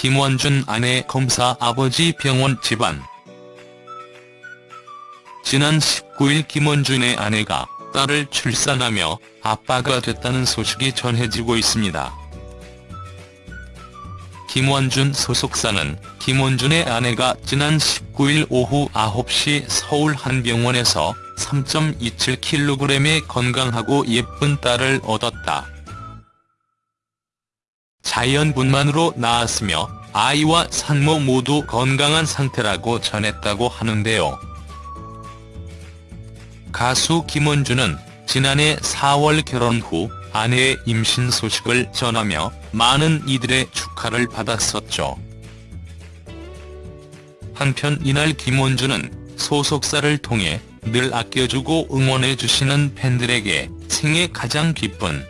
김원준 아내 검사 아버지 병원 집안 지난 19일 김원준의 아내가 딸을 출산하며 아빠가 됐다는 소식이 전해지고 있습니다. 김원준 소속사는 김원준의 아내가 지난 19일 오후 9시 서울 한 병원에서 3.27kg의 건강하고 예쁜 딸을 얻었다. 자연분만으로 낳았으며 아이와 산모 모두 건강한 상태라고 전했다고 하는데요. 가수 김원준은 지난해 4월 결혼 후 아내의 임신 소식을 전하며 많은 이들의 축하를 받았었죠. 한편 이날 김원준은 소속사를 통해 늘 아껴주고 응원해주시는 팬들에게 생애 가장 기쁜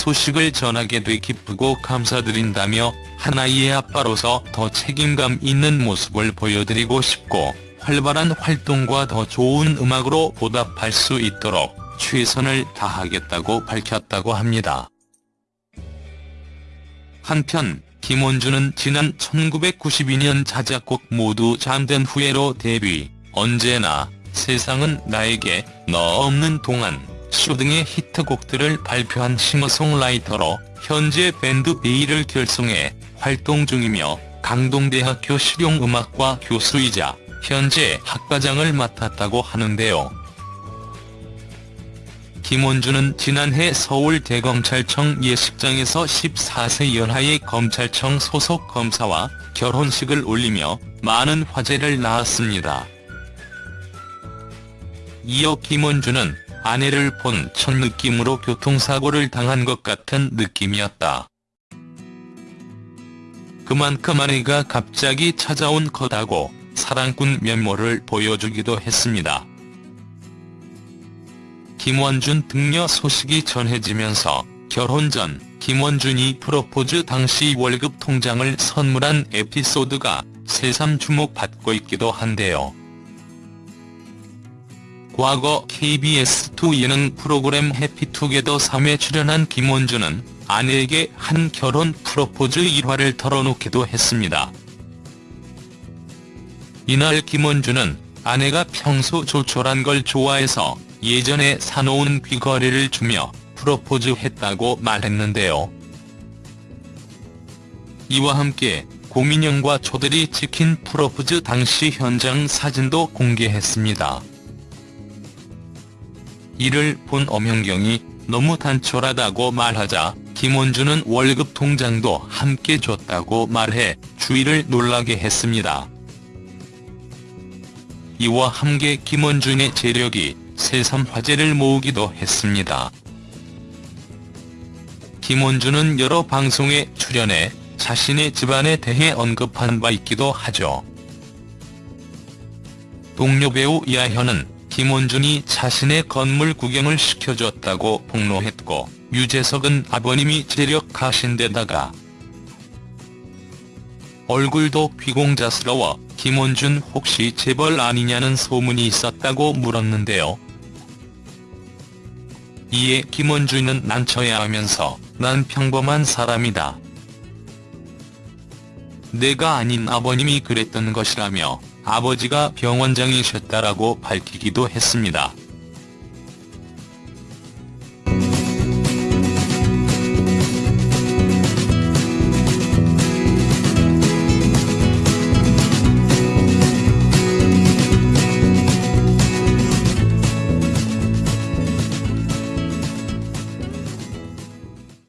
소식을 전하게 돼 기쁘고 감사드린다며 하나이의 아빠로서 더 책임감 있는 모습을 보여드리고 싶고 활발한 활동과 더 좋은 음악으로 보답할 수 있도록 최선을 다하겠다고 밝혔다고 합니다. 한편 김원준은 지난 1992년 자작곡 모두 잠든 후에로 데뷔, 언제나, 세상은 나에게, 너 없는 동안, 쇼 등의 히트곡들을 발표한 싱어송라이터로 현재 밴드 베이를 결성해 활동 중이며 강동대학교 실용음악과 교수이자 현재 학과장을 맡았다고 하는데요. 김원준은 지난해 서울대검찰청 예식장에서 14세 연하의 검찰청 소속 검사와 결혼식을 올리며 많은 화제를 낳았습니다. 이어 김원준은 아내를 본 첫 느낌으로 교통사고를 당한 것 같은 느낌이었다. 그만큼 아내가 갑자기 찾아온 거다고 사랑꾼 면모를 보여주기도 했습니다. 김원준 등려 소식이 전해지면서 결혼 전 김원준이 프로포즈 당시 월급 통장을 선물한 에피소드가 새삼 주목받고 있기도 한데요. 과거 KBS2 예능 프로그램 해피투게더 3회 출연한 김원준은 아내에게 한 결혼 프로포즈 일화를 털어놓기도 했습니다. 이날 김원준은 아내가 평소 조촐한 걸 좋아해서 예전에 사놓은 귀걸이를 주며 프로포즈했다고 말했는데요. 이와 함께 고민영과 조들이 찍힌 프로포즈 당시 현장 사진도 공개했습니다. 이를 본 엄연경이 너무 단촐하다고 말하자 김원준은 월급 통장도 함께 줬다고 말해 주위를 놀라게 했습니다. 이와 함께 김원준의 재력이 새삼 화제를 모으기도 했습니다. 김원준은 여러 방송에 출연해 자신의 집안에 대해 언급한 바 있기도 하죠. 동료 배우 이하현은 김원준이 자신의 건물 구경을 시켜줬다고 폭로했고 유재석은 아버님이 재력 가신 데다가 얼굴도 귀공자스러워 김원준 혹시 재벌 아니냐는 소문이 있었다고 물었는데요. 이에 김원준은 난처해 하면서 난 평범한 사람이다. 내가 아닌 아버님이 그랬던 것이라며 아버지가 병원장이셨다라고 밝히기도 했습니다.